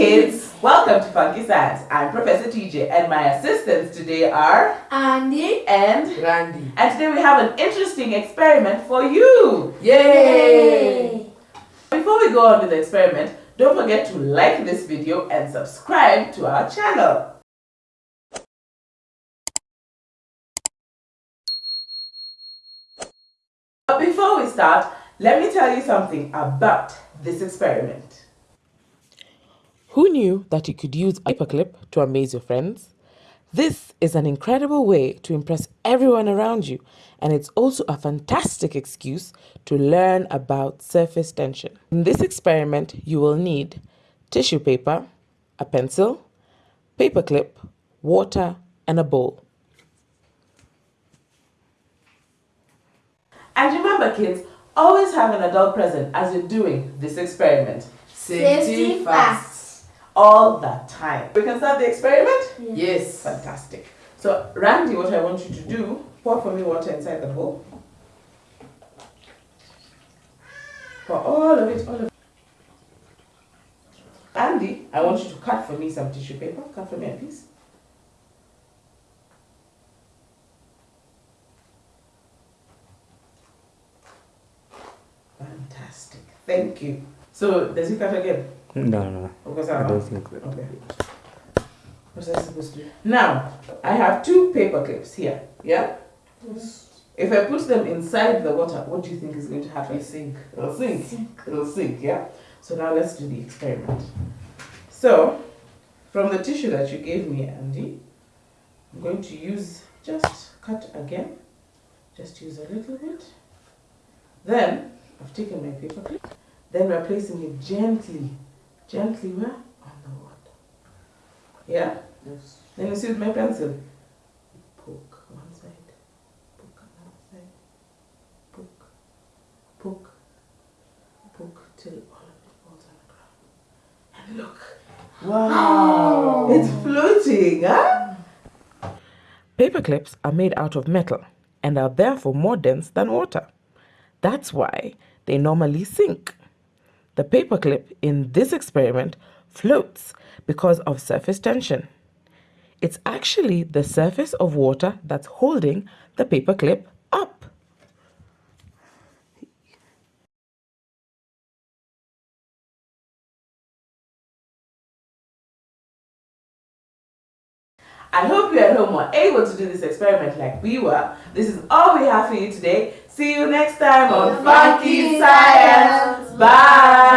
Hey kids, welcome to Funky Science. I'm Professor TJ and my assistants today are Andy and Randy. and today we have an interesting experiment for you. Yay! Before we go on with the experiment, don't forget to like this video and subscribe to our channel. But before we start, let me tell you something about this experiment. Who knew that you could use a paperclip to amaze your friends? This is an incredible way to impress everyone around you, and it's also a fantastic excuse to learn about surface tension. In this experiment, you will need tissue paper, a pencil, paperclip, water, and a bowl. And remember kids, always have an adult present as you're doing this experiment. Safety first. All the time. We can start the experiment? Yes. Fantastic. So Randy, what I want you to do, pour for me water inside the bowl. Pour all of it, all of it. Andy, I want you to cut for me some tissue paper. Cut for me a piece. Fantastic. Thank you. So does he cut again? No, no, Because I I don't think that. Okay. What's I supposed to do? Now, I have two paper clips here. Yeah? If I put them inside the water, what do you think is going to happen? Sink. It'll sink. It'll sink, yeah? So now let's do the experiment. So, from the tissue that you gave me, Andy, I'm going to use, just cut again. Just use a little bit. Then, I've taken my paper clip. Then we're placing it gently, gently where? On the water. Yeah? Yes. Then you see with my pencil. Poke one side, poke another side, poke, poke, poke till all of it falls on the ground. And look. Wow! It's floating, huh? Paper clips are made out of metal and are therefore more dense than water. That's why they normally sink. The paperclip in this experiment floats because of surface tension. It's actually the surface of water that's holding the paperclip up. I hope you at home were able to do this experiment like we were. This is all we have for you today. See you next time on Funky Science. Bye.